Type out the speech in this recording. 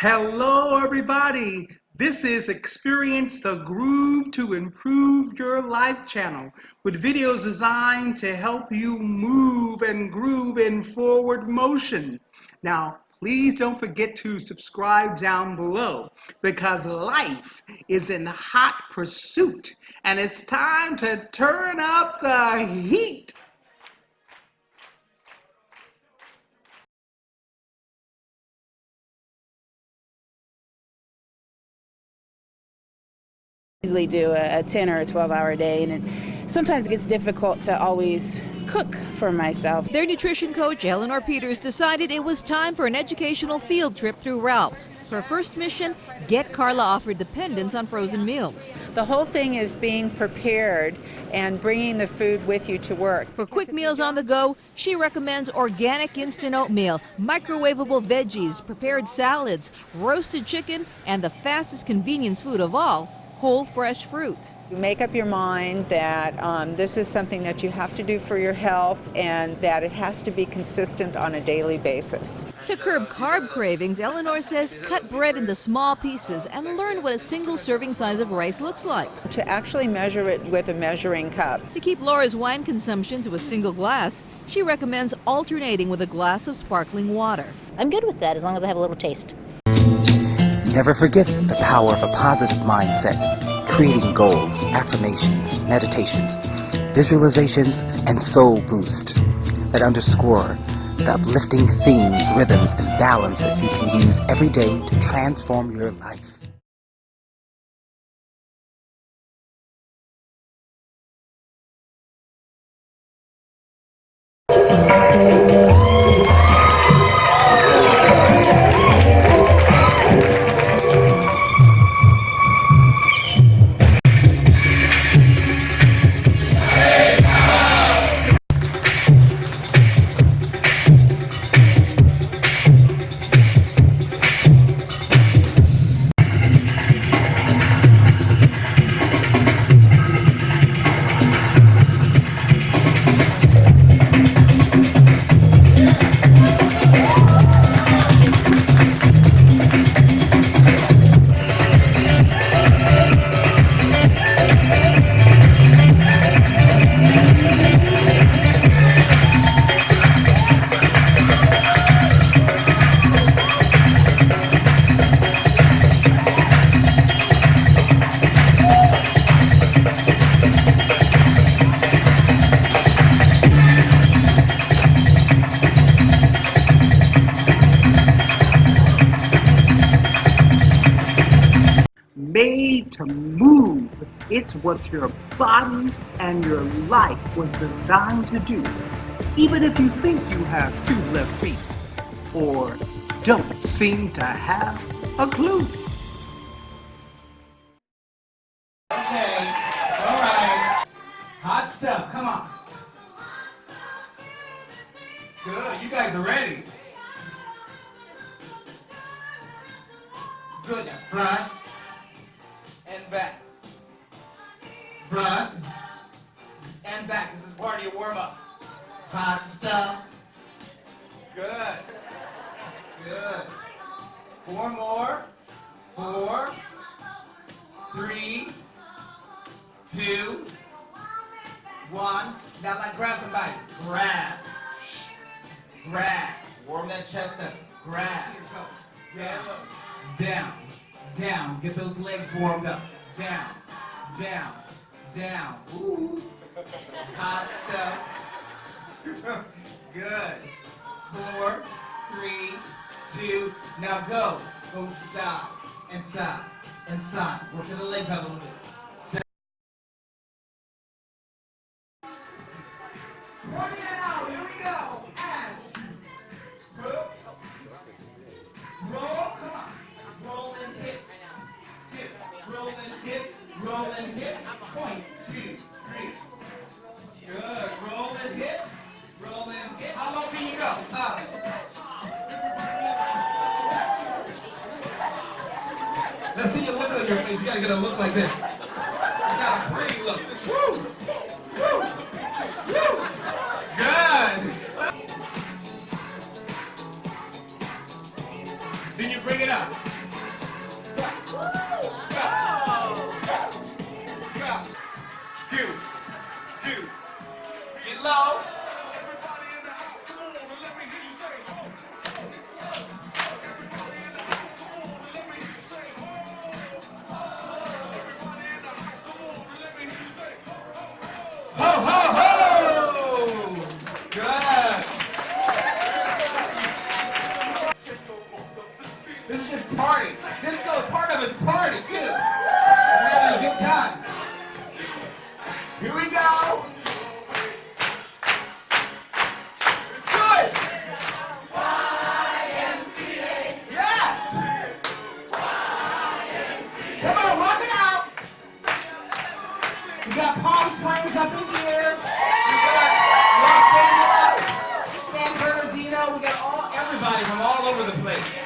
Hello, everybody. This is Experience the Groove to Improve Your Life channel with videos designed to help you move and groove in forward motion. Now, please don't forget to subscribe down below because life is in hot pursuit and it's time to turn up the heat. Easily do a, a 10 or a 12 hour day and it sometimes gets difficult to always cook for myself. Their nutrition coach, Eleanor Peters, decided it was time for an educational field trip through Ralph's. Her first mission, get Carla off her dependence on frozen meals. The whole thing is being prepared and bringing the food with you to work. For quick meals on the go, she recommends organic instant oatmeal, microwavable veggies, prepared salads, roasted chicken, and the fastest convenience food of all, whole fresh fruit. You make up your mind that um, this is something that you have to do for your health and that it has to be consistent on a daily basis. To curb carb cravings, Eleanor says cut bread into small pieces and learn what a single serving size of rice looks like. To actually measure it with a measuring cup. To keep Laura's wine consumption to a single glass, she recommends alternating with a glass of sparkling water. I'm good with that as long as I have a little taste. Never forget the power of a positive mindset, creating goals, affirmations, meditations, visualizations, and soul boost that underscore the uplifting themes, rhythms, and balance that you can use every day to transform your life. Made to move. It's what your body and your life was designed to do. Even if you think you have two left feet or don't seem to have a clue. Okay, all right. Hot stuff, come on. Good, you guys are ready. Good, front Front and back. This is part of your warm-up. Hot stuff. Good. Good. Four more. Four. Three. Two. One. Now like grab somebody. Grab. Grab. Warm that chest up. Grab. Down. Down. Down. Get those legs warmed up. Down. Down. Down. Ooh. Hot stuff. Good. Four, three, two, now go. Go side and side and side. Work the legs out a little bit. Roll and hit. Roll and hit. Point. Good. Roll and hit. Roll and hit. How low can you go? Up. Let's see your look on your face. You gotta get a look like this. You got a pretty look. Woo! Party. Disco is part of its party, too. We're having a good time. Here we go. Good. Yes. Come on, walk it out. We got Palm Springs up in here. We got Los Angeles, San Bernardino. We got all everybody from all over the place.